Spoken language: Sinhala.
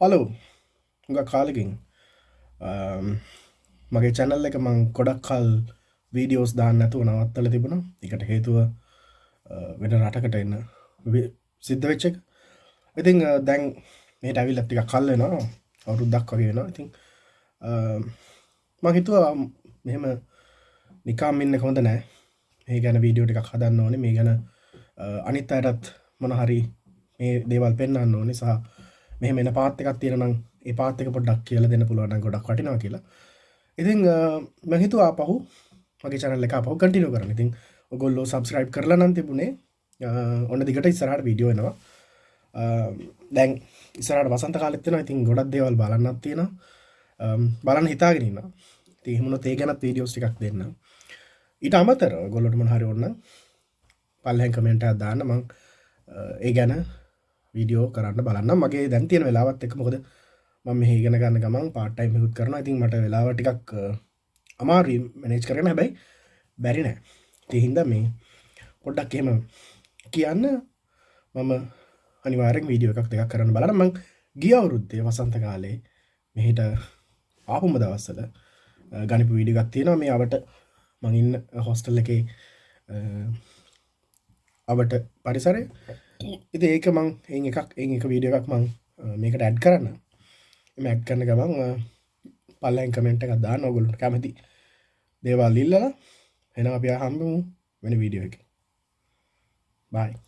හලෝ ග කාලකින්. මගේ චැනල් එක මං කොඩක් කල් වීඩියෝස් දාන්න ඇතුව නවත්තල තිබුණ. එකට හේතුව වෙන රටකට එන්න සිද්ධ වෙච්චක ඉතිං දැන් මේට ඇවිල් ඇතික කල්ලෙනවා අවුරුද්දක් වගේ වෙනවා. ඉතින් මහිතුව මෙහෙම නිකාම් ඉන්න හොඳ නෑ. මේ ගැන වීඩියෝ එකක් හදන්න ඕනේ. මේ ගැන අනිත් අයටත් මොනහරි මේ දේවල් පෙන්න්න ඕනි. සහ මෙහ මෙන පාත්තකක් තියෙනනම් ඒ පාත්තක පොඩ්ඩක් කියල දෙන්න පුළුවන් ගොඩක් වටිනවා කියලා. ඉතිං මහිතු ආපහු මගේ චනල්ල එක පහු කටිනු කරන ඉතින් ඔගොල්ලෝ සබස්ක්‍රයිබ් කරලා නම් තිබුණේ ඔන්න දිගට ඉස්සරහට වීඩියෝ එනවා. දැන් ඉස්සරට වසන්ත කාලෙත්තෙන ඉතින් ගොඩක් දේවල් බලන්නත් තියෙන බලන්න හිතාගෙනන්න තිහමුණ තේ ගැනත් වීඩියෝස් ටිකක් දෙන්න. ඊට අමතර ගොල්ලොටම හරි ඔන්න පල්හැන් කමෙන්ට දාන්න. මං ඒ ගැන වීඩියෝ කරන්න බලන්න මගේ දැන් තියෙන වෙලාවත් එක මොකද මම මෙහි ඉගෙන ගන්න ගමන් පාට්ටයිම් හිකුත් කරන ඉතින් මට වෙලාව ටිකක් අමාරී මනේජ් කරන හැබැයි බැරි නෑ. තිහින්ද මේ පොඩ්ඩක් එහෙම කියන්න මම අනිවාරෙන් වීඩියෝ එකක් දෙකක් කරන්න බලන මං ගිය අවුරුද්දේ වසන්ත කාලේ මෙහිට ආපුම දවස්සල ගනිපු වීඩිගත් තියෙනවා. මේ අවට මඟඉන්න හොස්ටල් එක අවට පරිසරය. ඉති ඒක මං ඒ එකක් ඒ එක වීඩිය එකක් මං මේකට ඇඩ් කරන්න. එම ඇඩ් කරන ගමන් පල්ලයින් කමෙන්ට් එකක් දාන්න ඔගොලුට කැමති. දේවල් ඉල්ලලා එන අප හම්බමු වෙන වීඩියෝ එක. බයි